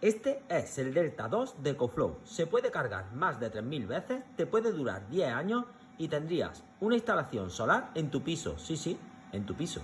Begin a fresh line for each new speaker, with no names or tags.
Este es el Delta 2 de EcoFlow. Se puede cargar más de 3.000 veces, te puede durar 10 años y tendrías una instalación solar en tu piso. Sí, sí, en tu piso.